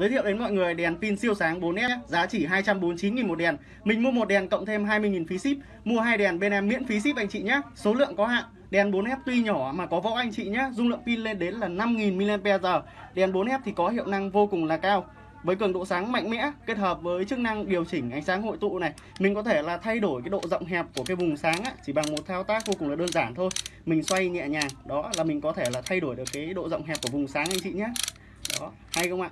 Giới thiệu đến mọi người đèn pin siêu sáng 4S giá chỉ 249.000 một đèn. Mình mua một đèn cộng thêm 20.000 phí ship, mua hai đèn bên em miễn phí ship anh chị nhé. Số lượng có hạn. Đèn 4F tuy nhỏ mà có võ anh chị nhé, dung lượng pin lên đến là 5.000 mAh. Đèn 4F thì có hiệu năng vô cùng là cao với cường độ sáng mạnh mẽ kết hợp với chức năng điều chỉnh ánh sáng hội tụ này mình có thể là thay đổi cái độ rộng hẹp của cái vùng sáng á, chỉ bằng một thao tác vô cùng là đơn giản thôi mình xoay nhẹ nhàng đó là mình có thể là thay đổi được cái độ rộng hẹp của vùng sáng anh chị nhé đó hay không ạ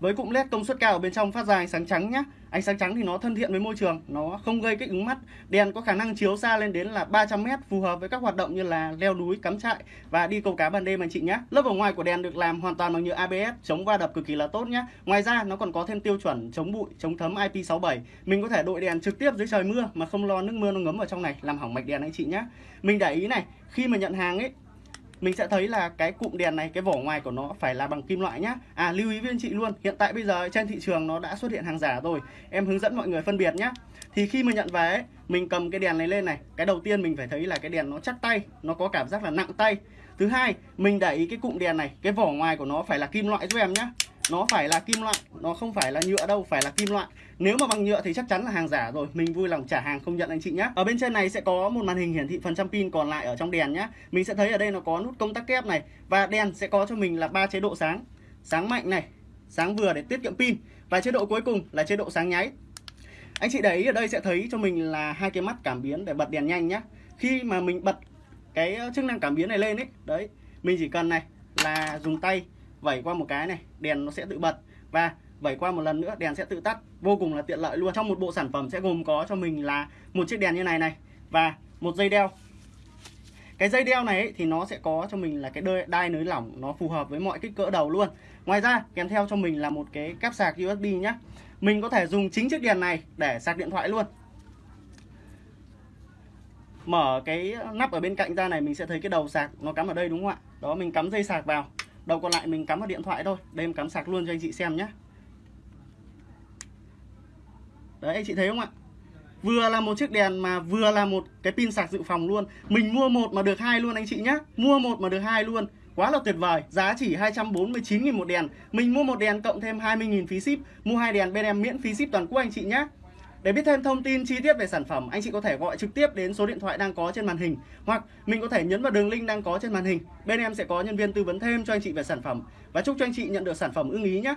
với cụm led công suất cao ở bên trong phát ra ánh sáng trắng nhé ánh sáng trắng thì nó thân thiện với môi trường, nó không gây kích ứng mắt. Đèn có khả năng chiếu xa lên đến là 300 mét, phù hợp với các hoạt động như là leo núi, cắm trại và đi câu cá ban đêm anh chị nhé lớp ở ngoài của đèn được làm hoàn toàn bằng nhựa ABS chống va đập cực kỳ là tốt nhé ngoài ra, nó còn có thêm tiêu chuẩn chống bụi, chống thấm IP67 mình có thể đội đèn trực tiếp dưới trời mưa mà không lo nước mưa nó ngấm vào trong này, làm hỏng mạch đèn anh chị nhé mình để ý này, khi mà nhận hàng ấy mình sẽ thấy là cái cụm đèn này cái vỏ ngoài của nó phải là bằng kim loại nhá. À lưu ý với anh chị luôn hiện tại bây giờ trên thị trường nó đã xuất hiện hàng giả rồi. Em hướng dẫn mọi người phân biệt nhá. Thì khi mà nhận về ấy, mình cầm cái đèn này lên này cái đầu tiên mình phải thấy là cái đèn nó chắc tay nó có cảm giác là nặng tay. Thứ hai mình để ý cái cụm đèn này cái vỏ ngoài của nó phải là kim loại giúp em nhá nó phải là kim loại, nó không phải là nhựa đâu, phải là kim loại. Nếu mà bằng nhựa thì chắc chắn là hàng giả rồi. Mình vui lòng trả hàng không nhận anh chị nhé ở bên trên này sẽ có một màn hình hiển thị phần trăm pin còn lại ở trong đèn nhé mình sẽ thấy ở đây nó có nút công tắc kép này và đèn sẽ có cho mình là ba chế độ sáng. Sáng mạnh này, sáng vừa để tiết kiệm pin. Và chế độ cuối cùng là chế độ sáng nháy. Anh chị để ý ở đây sẽ thấy cho mình là hai cái mắt cảm biến để bật đèn nhanh nhé khi mà mình bật cái chức năng cảm biến này lên ấy, đấy, mình chỉ cần này là dùng tay vẩy qua một cái này đèn nó sẽ tự bật. Và vẩy qua một lần nữa đèn sẽ tự tắt. Vô cùng là tiện lợi luôn. Trong một bộ sản phẩm sẽ gồm có cho mình là một chiếc đèn như này này và một dây đeo. Cái dây đeo này ấy, thì nó sẽ có cho mình là cái đai, đai nới lỏng nó phù hợp với mọi kích cỡ đầu luôn. Ngoài ra kèm theo cho mình là một cái cáp sạc USB nhá. Mình có thể dùng chính chiếc đèn này để sạc điện thoại luôn. Mở cái nắp ở bên cạnh ra này mình sẽ thấy cái đầu sạc nó cắm ở đây đúng không ạ? Đó mình cắm dây sạc vào đầu còn lại mình cắm vào điện thoại thôi. Đây em cắm sạc luôn cho anh chị xem nhé đấy, anh chị thấy không ạ? Vừa là một chiếc đèn mà vừa là một cái pin sạc dự phòng luôn. Mình mua một mà được hai luôn anh chị nhé mua một mà được hai luôn. Quá là tuyệt vời. Giá chỉ 249.000 một đèn. Mình mua một đèn cộng thêm 20.000 phí ship. Mua hai đèn bên em miễn phí ship toàn quốc anh chị nhé để biết thêm thông tin chi tiết về sản phẩm, anh chị có thể gọi trực tiếp đến số điện thoại đang có trên màn hình hoặc mình có thể nhấn vào đường link đang có trên màn hình. Bên em sẽ có nhân viên tư vấn thêm cho anh chị về sản phẩm và chúc cho anh chị nhận được sản phẩm ưng ý nhé.